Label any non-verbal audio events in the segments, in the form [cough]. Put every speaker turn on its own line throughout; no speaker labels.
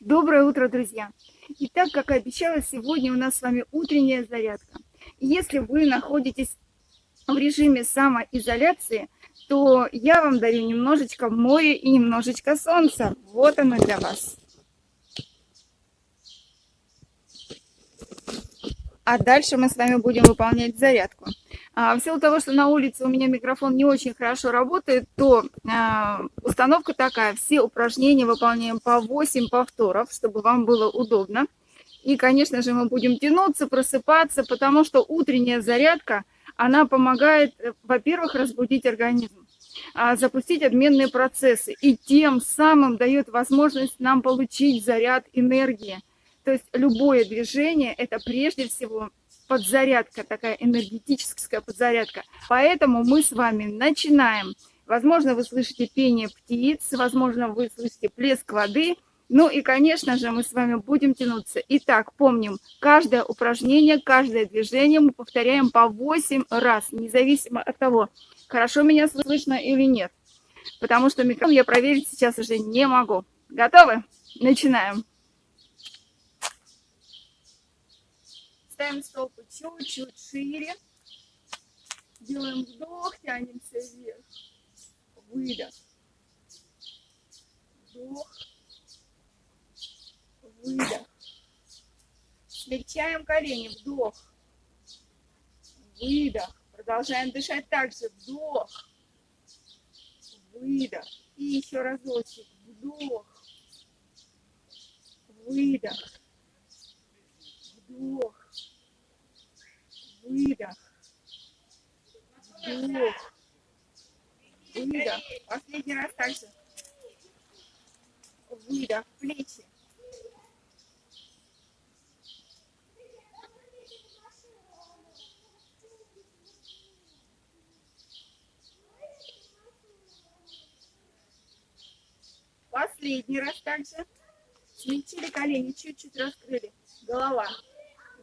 Доброе утро, друзья! Итак, как и обещала, сегодня у нас с вами утренняя зарядка. Если вы находитесь в режиме самоизоляции, то я вам дарю немножечко моря и немножечко солнца. Вот оно для вас. А дальше мы с вами будем выполнять зарядку. А, в силу того, что на улице у меня микрофон не очень хорошо работает, то а, установка такая. Все упражнения выполняем по 8 повторов, чтобы вам было удобно. И, конечно же, мы будем тянуться, просыпаться, потому что утренняя зарядка, она помогает, э, во-первых, разбудить организм, а, запустить обменные процессы и тем самым дает возможность нам получить заряд энергии то есть любое движение – это прежде всего подзарядка, такая энергетическая подзарядка. Поэтому мы с вами начинаем. Возможно, вы слышите пение птиц, возможно, вы слышите плеск воды. Ну и, конечно же, мы с вами будем тянуться. Итак, помним, каждое упражнение, каждое движение мы повторяем по 8 раз, независимо от того, хорошо меня слышно или нет. Потому что микрофон я проверить сейчас уже не могу. Готовы? Начинаем. Ставим стопы чуть-чуть шире. Делаем вдох, тянемся вверх. Выдох. Вдох. Выдох. Смягчаем колени. Вдох. Выдох. Продолжаем дышать также. Вдох. Выдох. И еще разочек. Вдох. Выдох. Вдох выдох, вдох, выдох. Последний раз также. Выдох, плечи. Последний раз также. Смягчили колени, чуть-чуть раскрыли. Голова.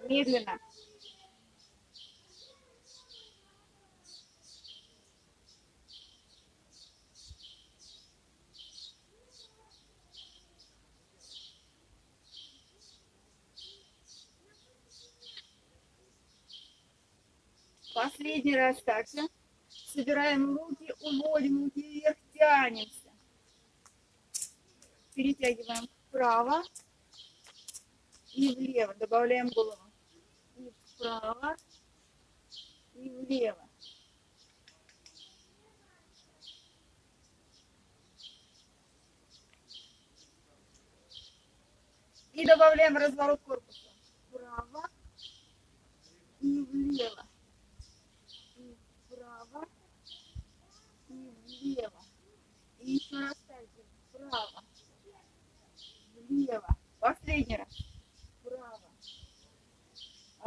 Медленно. Последний раз также. Собираем руки, уводим руки вверх, тянемся. Перетягиваем вправо и влево. Добавляем голову. И вправо и влево. И добавляем разворот корпуса. Вправо и влево. Влево. И еще раз также вправо, влево. Последний раз. Вправо,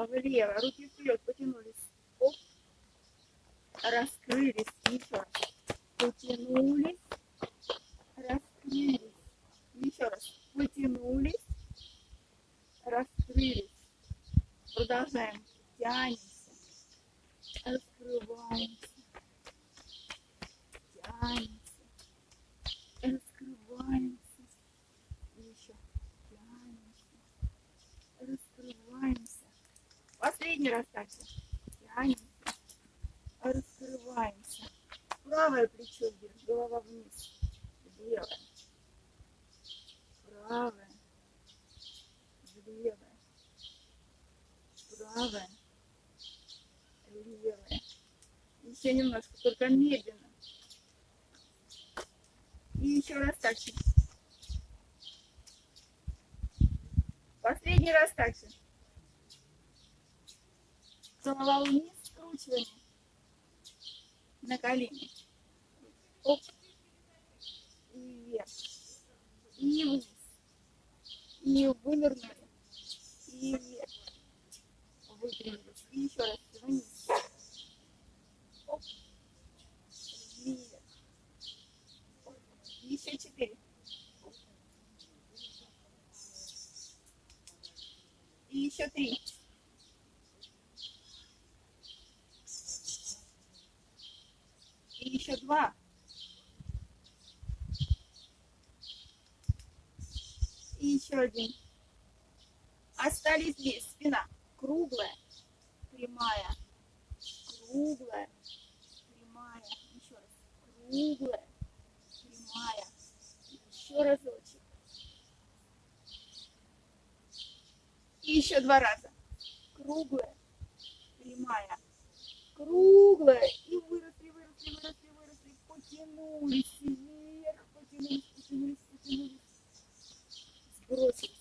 влево. Руки вперед, потянулись. Оп. Раскрылись. Еще раз. Потянулись. Раскрылись. Еще раз. Потянулись. Раскрылись. Продолжаем. Тянемся. Раскрываемся тянемся, раскрываемся, еще тянемся, раскрываемся. Последний раз так же. Тянемся, раскрываемся. Правое плечо вверх, голова вниз, левое, правое, левое, правое, левое. Еще немножко, только медленно. И еще раз так же. Последний раз так же. Голова вниз, скручивание на колени. Оп. И вверх. И вниз. И вынырнули. И вверх. Выпрямились. И еще раз вниз. Оп. Еще четыре. И еще три. И еще два. И еще один. Остались здесь. Спина круглая, прямая, круглая, прямая. Еще раз. Круглая. Еще разочек. И еще два раза. Круглая, прямая, круглая. И выросли, выросли, выросли, выросли. Потянулись вверх, потянулись, потянулись, потянулись. Сбросили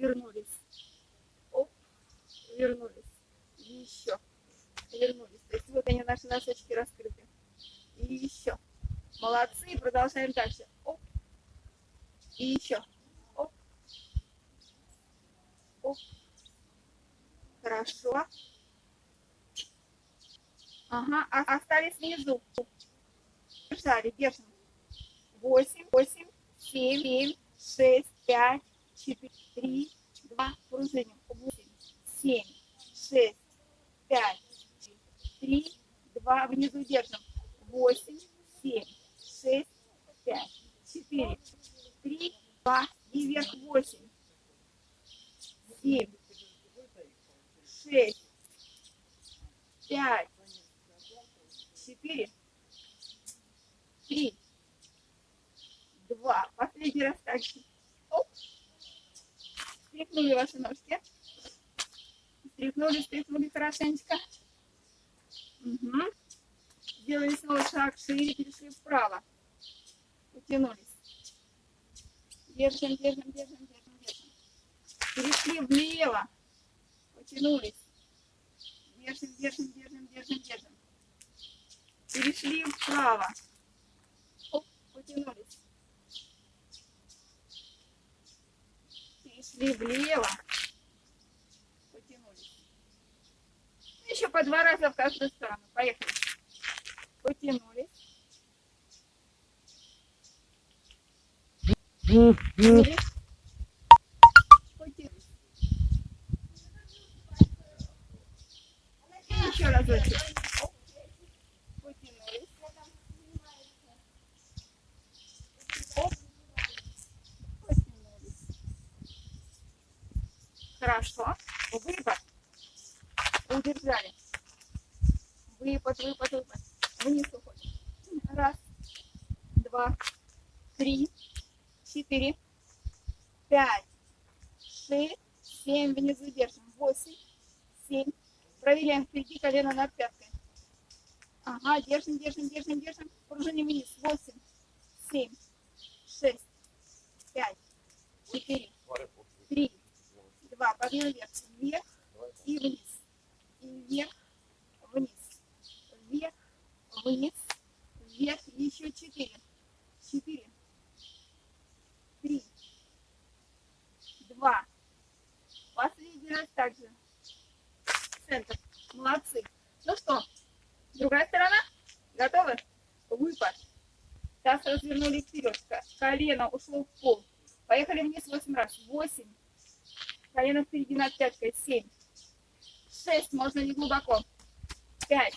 вернулись. Оп, вернулись. И еще вернулись. То есть вот они, наши носочки раскрыты. И еще. Молодцы, продолжаем дальше. Оп. И еще. Оп. Оп. Хорошо. Ага, а, остались внизу. Держали, держим. 8, 8, 7, 7, 6, 5, tipo que ir lá para o Угу. Сделали снова шаг шире, перешли вправо. Потянулись. Держим, держим, держим, держим, держим. Перешли влево. Потянулись. Держим, держим, держим, держим, держим. Перешли вправо. Оп, потянулись. Перешли влево. Еще по два раза в каждую сторону. Поехали. Потянулись. Потянулись. Потянулись. И еще разочек. Оп. Потянулись. Оп. Потянулись. Хорошо. Выпад. Удержали. Выпад, выпад, выпад. Вниз уходим. Раз, два, три, четыре, пять, шесть, семь. Внизу держим. Восемь, семь. Проверяем впереди колено над пяткой. Ага, держим, держим, держим, держим. Пружиним вниз. Восемь, семь, шесть, пять, четыре, три, два. Подъем вверх. Вверх и вниз. И вверх, вниз. Вверх, вниз. Вверх. Еще четыре. Четыре. Три. Два. Последний раз также. Центр. Молодцы. Ну что, другая сторона? Готовы? Выпад. Таз развернули вперед. Ко- Колено ушло в пол. Поехали вниз 8 раз. 8. Колено впереди над пяткой. 7. 6. Можно не глубоко. 5.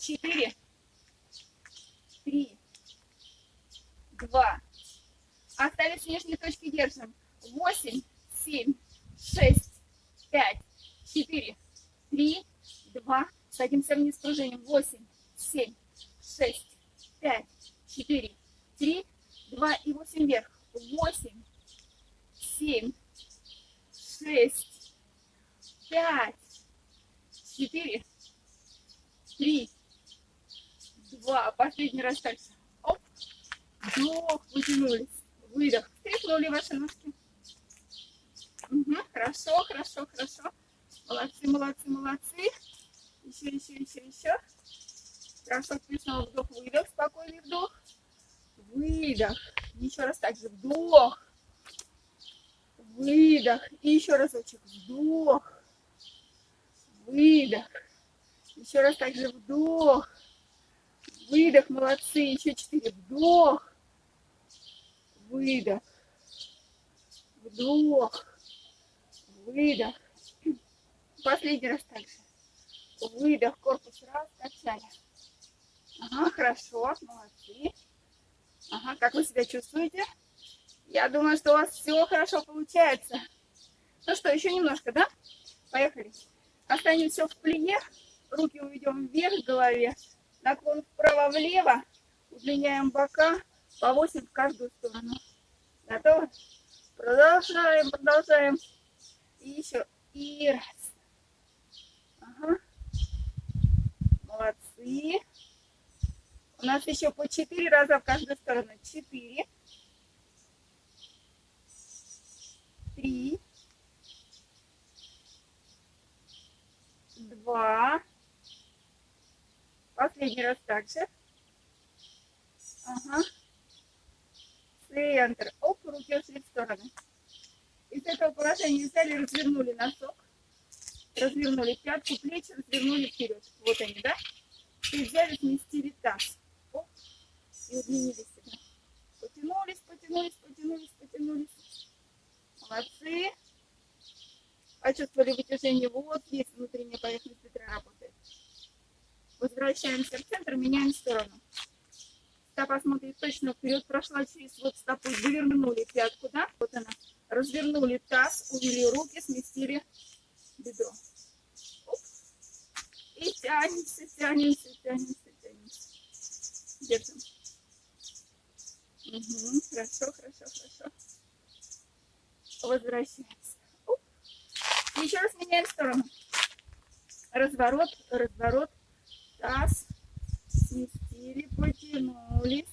4. 3. 2. Остались нижние точки держим. 8, 7, 6, 5, 4, 3, 2. Садимся вниз пружиним. 8, 7, 6, 5, 4, 3, 2 и 8 вверх. 8, 7, 6, 5, 4, 3, 2. Последний раз дальше. Оп. Вдох, вытянулись. Выдох. Стряхнули ваши ножки. Угу, хорошо, хорошо, хорошо. Молодцы, молодцы, молодцы. Еще, еще, еще, еще. Хорошо, снова вдох, выдох, спокойный вдох. выдох. Еще раз также вдох, выдох. И еще разочек вдох, выдох. Еще раз также вдох, выдох. Молодцы. Еще четыре. Вдох, выдох, вдох, выдох. Последний раз также. Выдох, корпус раз, качали. Ага, хорошо, молодцы. Ага, как вы себя чувствуете? Я думаю, что у вас все хорошо получается. Ну что, еще немножко, да? Поехали. Останем все в плие. Руки уведем вверх в голове. Наклон вправо-влево. Удлиняем бока по 8 в каждую сторону. Готовы? Продолжаем, продолжаем. И еще. И раз. Ага. Молодцы. У нас еще по 4 раза в каждую сторону. 4. 3. 2. Последний раз также. Ага. Центр. Оп, руки ушли в стороны. Из этого положения взяли, развернули носок. Развернули пятку, плечи, развернули вперед. Вот они, да? И взяли, сместили таз. Оп. И удлинили себя. Потянулись, потянулись, потянулись, потянулись. Молодцы. Почувствовали вытяжение вот здесь внутренняя поверхность бедра работает. Возвращаемся в центр, меняем сторону. Стопа смотрит точно вперед, прошла через вот стопу, завернули пятку, да? Вот она. Развернули таз, увели руки, сместили бедро. Оп. И тянемся, тянемся, тянемся, тянемся. Держим. Угу. Хорошо, хорошо, хорошо. Возвращаемся. Оп. Еще раз меняем сторону. Разворот, разворот, таз, сместили, потянулись.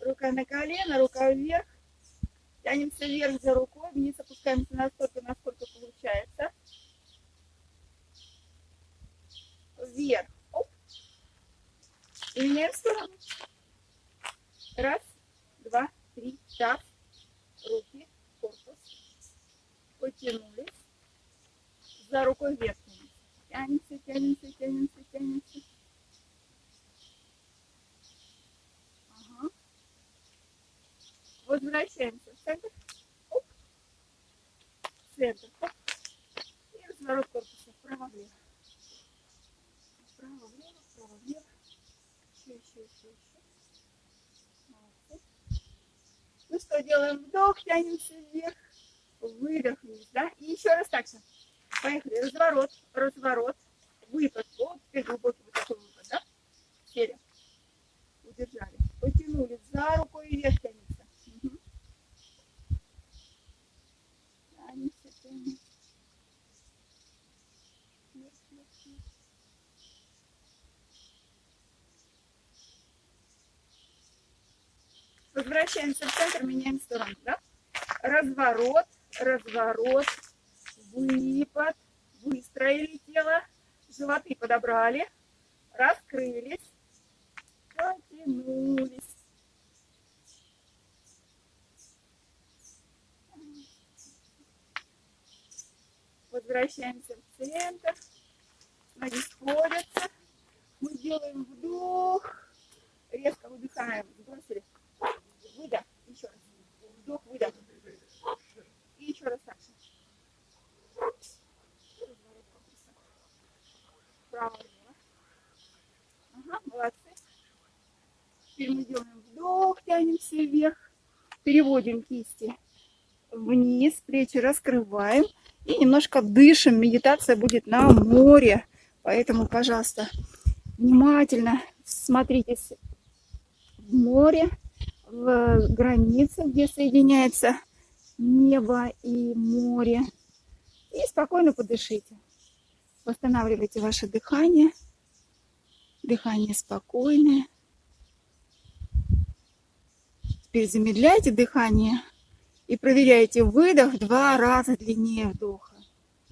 Рука на колено, рука вверх. Тянемся вверх за рукой, вниз опускаемся настолько, насколько получается. Вверх. Оп. И меняем сторону. Раз, два, три, таз, руки, корпус. Потянулись. За рукой вверх. Тянемся, тянемся, тянемся, тянемся. Возвращаемся в центр. Оп. Центр. Оп. И разворот корпуса вправо-влево. Вправо-влево, вправо-влево. Еще, еще, еще, еще. Ну что, делаем вдох, тянемся вверх. Выдох вниз, да? И еще раз так же. Поехали. Разворот, разворот, выпад. Вот теперь глубокий вот такой выпад, да? Сели. Удержали. Потянули за рукой вверх тянем. Возвращаемся в центр, меняем сторону, да? Разворот, разворот, выпад, выстроили тело, животы подобрали, раскрылись, потянулись. Возвращаемся в центр. Ноги сходятся. Мы делаем вдох. Резко выдыхаем. Сбросили. Вдох, выдох. И еще раз так влево. Ага, молодцы. Теперь мы делаем вдох, тянемся вверх. Переводим кисти вниз, плечи раскрываем. И немножко дышим. Медитация будет на море. Поэтому, пожалуйста, внимательно смотритесь в море в границе, где соединяется небо и море. И спокойно подышите. Восстанавливайте ваше дыхание. Дыхание спокойное. Теперь замедляйте дыхание и проверяйте выдох два раза длиннее вдоха.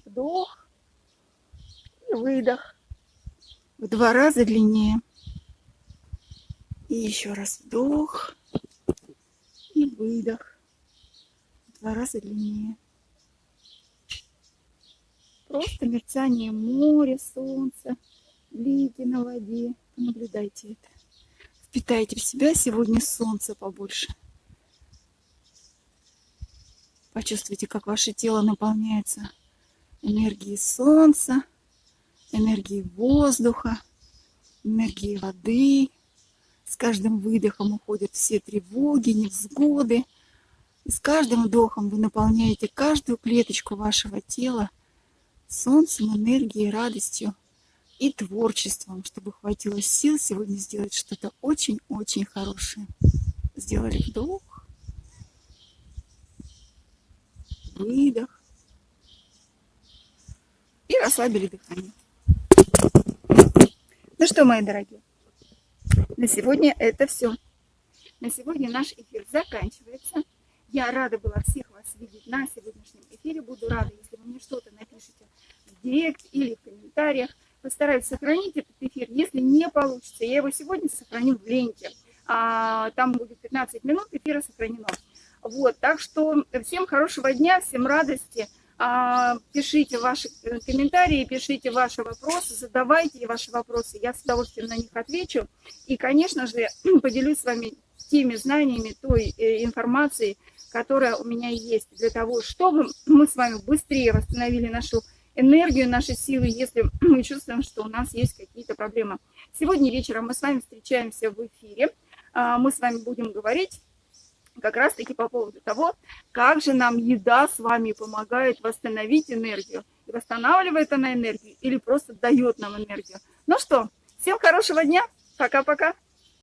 Вдох и выдох в два раза длиннее. И еще раз вдох выдох. В два раза длиннее. Просто мерцание моря, солнца, блики на воде. Наблюдайте это. Впитайте в себя сегодня солнце побольше. Почувствуйте, как ваше тело наполняется энергией солнца, энергией воздуха, энергией воды. С каждым выдохом уходят все тревоги, невзгоды. И с каждым вдохом вы наполняете каждую клеточку вашего тела солнцем, энергией, радостью и творчеством, чтобы хватило сил сегодня сделать что-то очень-очень хорошее. Сделали вдох, выдох и расслабили дыхание. Ну что, мои дорогие, на сегодня это все. На сегодня наш эфир заканчивается. Я рада была всех вас видеть на сегодняшнем эфире. Буду рада, если вы мне что-то напишите в директ или в комментариях. Постараюсь сохранить этот эфир. Если не получится, я его сегодня сохраню в ленте. А, там будет 15 минут, эфира сохранено. Вот, так что всем хорошего дня, всем радости. А, пишите ваши э, комментарии, пишите ваши вопросы, задавайте ваши вопросы. Я с удовольствием на них отвечу. И, конечно же, [clears throat] поделюсь с вами теми знаниями, той э, информацией, которая у меня есть, для того, чтобы мы с вами быстрее восстановили нашу энергию, наши силы, если [clears throat] мы чувствуем, что у нас есть какие-то проблемы. Сегодня вечером мы с вами встречаемся в эфире. А, мы с вами будем говорить как раз-таки по поводу того, как же нам еда с вами помогает восстановить энергию. Восстанавливает она энергию или просто дает нам энергию. Ну что, всем хорошего дня. Пока-пока.